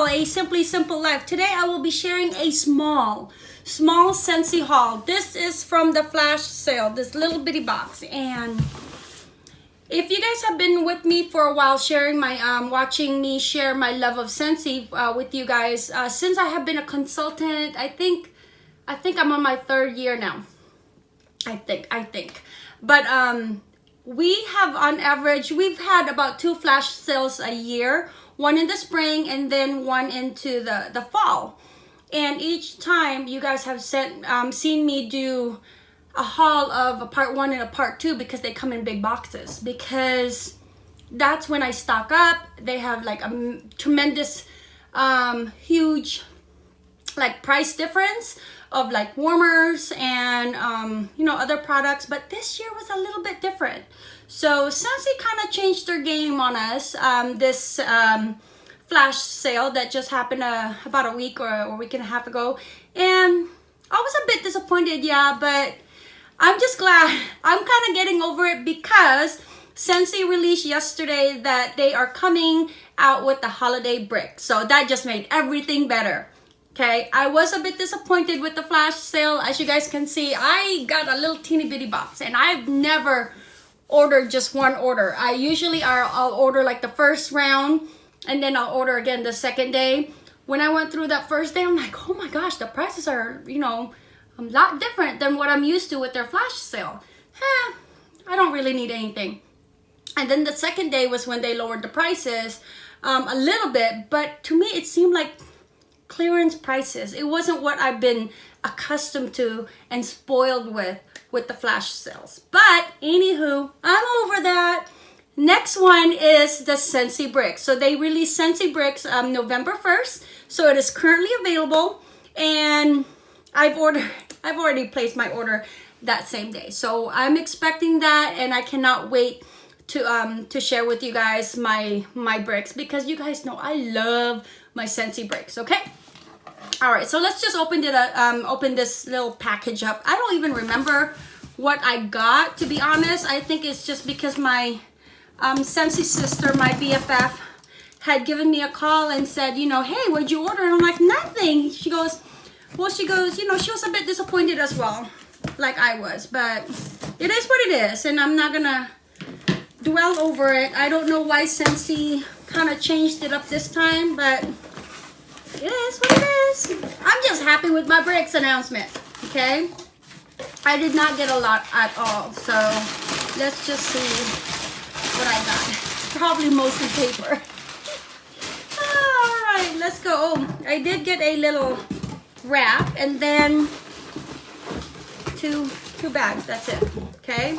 channel, A Simply Simple Life. Today I will be sharing a small, small Scentsy haul. This is from the flash sale, this little bitty box. And if you guys have been with me for a while, sharing my, um, watching me share my love of Scentsy uh, with you guys, uh, since I have been a consultant, I think, I think I'm on my third year now. I think, I think. But um, we have on average, we've had about two flash sales a year, one in the spring and then one into the, the fall. And each time you guys have sent, um, seen me do a haul of a part one and a part two because they come in big boxes because that's when I stock up. They have like a tremendous, um, huge like price difference of like warmers and um, you know other products but this year was a little bit different. So Scentsy kind of changed their game on us. Um, this um, flash sale that just happened uh, about a week or a week and a half ago. And I was a bit disappointed yeah but I'm just glad I'm kind of getting over it because Scentsy released yesterday that they are coming out with the holiday brick so that just made everything better okay i was a bit disappointed with the flash sale. As you guys can see i got a little teeny bitty box and i've never ordered just one order. I usually are i'll order like the first round and then i'll order again the second day. When i went through that first day i'm like oh my gosh the prices are you know a lot different than what i'm used to with their flash sale. Eh, i don't really need anything. And then the second day was when they lowered the prices um, a little bit but to me it seemed like clearance prices. It wasn't what I've been accustomed to and spoiled with with the flash sales. But anywho, I'm over that. Next one is the Scentsy Bricks. So they released Scentsy Bricks um, November 1st. So it is currently available and I've ordered, I've already placed my order that same day. So I'm expecting that and I cannot wait to um to share with you guys my my bricks because you guys know I love my Scentsy bricks okay all right so let's just open it up, um open this little package up. I don't even remember what I got to be honest. I think it's just because my um Scentsy sister my BFF had given me a call and said you know hey what'd you order? And I'm like nothing. She goes well she goes you know she was a bit disappointed as well like I was but it is what it is and I'm not gonna dwell over it. I don't know why Scentsy kind of changed it up this time, but it is what it is. I'm just happy with my bricks announcement, okay? I did not get a lot at all, so let's just see what I got. Probably mostly paper. all right, let's go. Oh, I did get a little wrap and then two two bags. That's it. Okay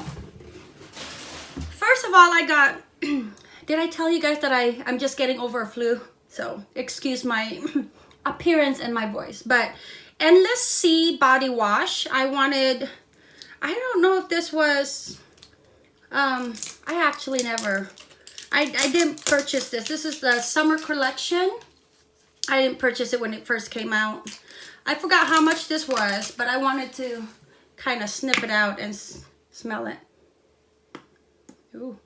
first of all, I got, did I tell you guys that I, I'm just getting over a flu? So excuse my appearance and my voice. But Endless Sea Body Wash, I wanted, I don't know if this was, um, I actually never, I, I didn't purchase this. This is the summer collection. I didn't purchase it when it first came out. I forgot how much this was, but I wanted to kind of snip it out and smell it. Ooh.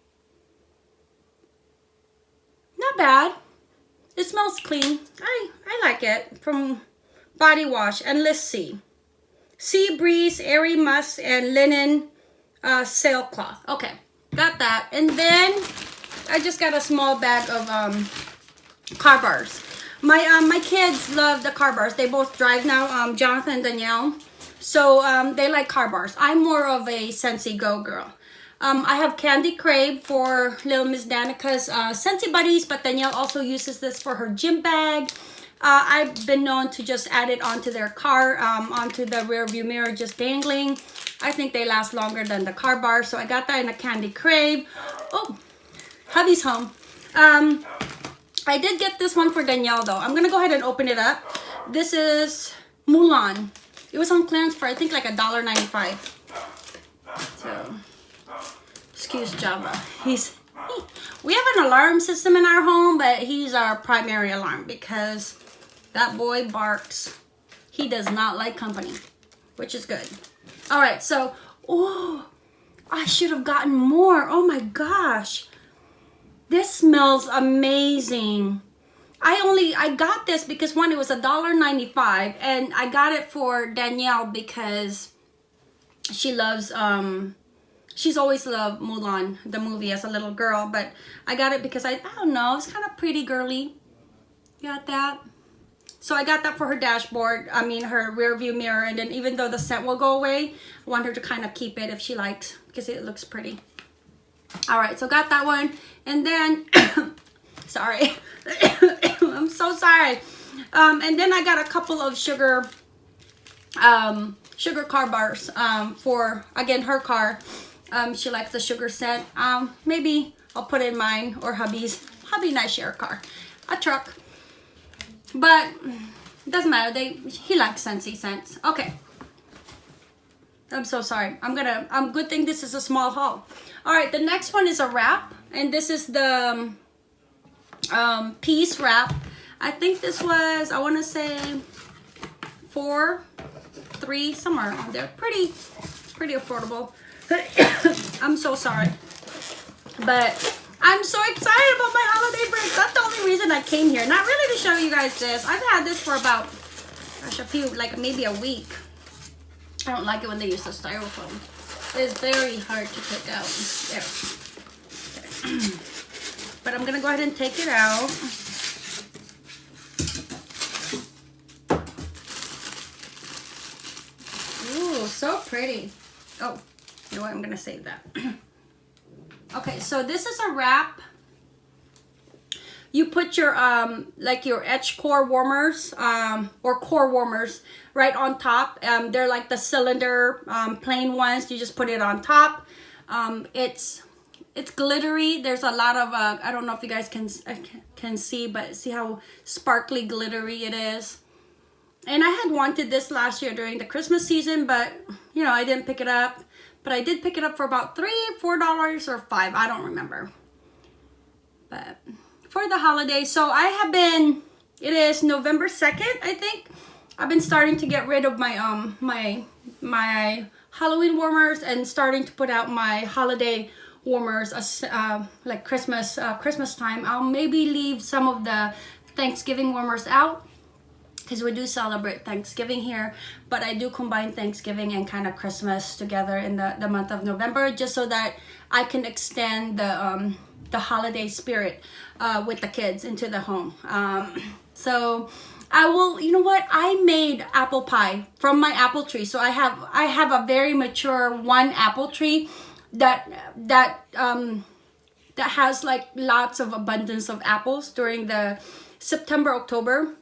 Not bad. It smells clean. I, I like it. From Body Wash. And let's see. Sea Breeze, Airy Musk, and Linen uh, Sailcloth. Okay, got that. And then I just got a small bag of um, car bars. My um, my kids love the car bars. They both drive now, um, Jonathan and Danielle. So um, they like car bars. I'm more of a Scentsy Go girl. Um, I have Candy Crave for little Miss Danica's uh, Scentsy Buddies, but Danielle also uses this for her gym bag. Uh, I've been known to just add it onto their car, um, onto the rear view mirror, just dangling. I think they last longer than the car bar, so I got that in a Candy Crave. Oh, hubby's home. Um, I did get this one for Danielle though. I'm gonna go ahead and open it up. This is Mulan. It was on clearance for I think like a dollar ninety-five. So excuse Java. He's he, we have an alarm system in our home, but he's our primary alarm because that boy barks. He does not like company, which is good. All right, so, oh, I should have gotten more. Oh my gosh. This smells amazing. I only I got this because one it was a dollar ninety five and I got it for Danielle because she loves um she's always loved Mulan the movie as a little girl but I got it because I I don't know it's kind of pretty girly. Got that? So I got that for her dashboard I mean her rear view mirror and then even though the scent will go away I want her to kind of keep it if she likes because it looks pretty. All right so got that one and then sorry i'm so sorry. Um, and then i got a couple of sugar um, sugar car bars um, for again her car um, she likes the sugar scent. Um, maybe i'll put in mine or hubby's. Hubby and i share a car a truck. But it doesn't matter. They he likes scentsy scents. Okay. I'm so sorry. I'm gonna i'm good thing this is a small haul. All right, the next one is a wrap, and this is the um, um, piece wrap. I think this was, I want to say four, three, somewhere on there. Pretty, pretty affordable. I'm so sorry. But I'm so excited about my holiday break. That's the only reason I came here. Not really to show you guys this. I've had this for about, gosh, a few, like maybe a week. I don't like it when they use the styrofoam It's very hard to take out. There. Okay. but I'm gonna go ahead and take it out. Ooh, so pretty. Oh, know what? I'm gonna save that. okay, so this is a wrap. You put your um like your edge core warmers um or core warmers right on top. Um they're like the cylinder um plain ones. You just put it on top. Um it's it's glittery. There's a lot of uh i don't know if you guys can uh, can see but see how sparkly glittery it is? And i had wanted this last year during the christmas season but you know i didn't pick it up but i did pick it up for about three four dollars or five i don't remember but for the holiday. So I have been, it is November 2nd, I think. I've been starting to get rid of my, um, my, my Halloween warmers and starting to put out my holiday warmers, uh, like Christmas, uh, Christmas time. I'll maybe leave some of the Thanksgiving warmers out because we do celebrate Thanksgiving here, but I do combine Thanksgiving and kind of Christmas together in the, the month of November just so that I can extend the, um, the holiday spirit uh, with the kids into the home. Um, so I will, you know what? I made apple pie from my apple tree. So I have, I have a very mature one apple tree that, that, um, that has like lots of abundance of apples during the September, October.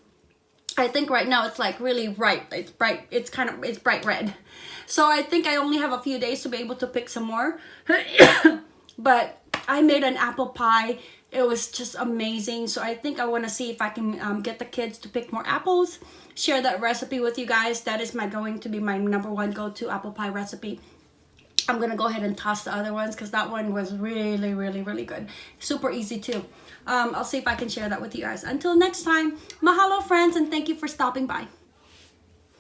I think right now it's like really ripe. It's bright. It's kind of, it's bright red. So I think I only have a few days to be able to pick some more. but I made an apple pie. It was just amazing. So I think I want to see if I can um, get the kids to pick more apples. Share that recipe with you guys. That is my going to be my number one go-to apple pie recipe. I'm to go ahead and toss the other ones because that one was really, really, really good. Super easy too. Um, I'll see if I can share that with you guys. Until next time, mahalo friends and thank you for stopping by.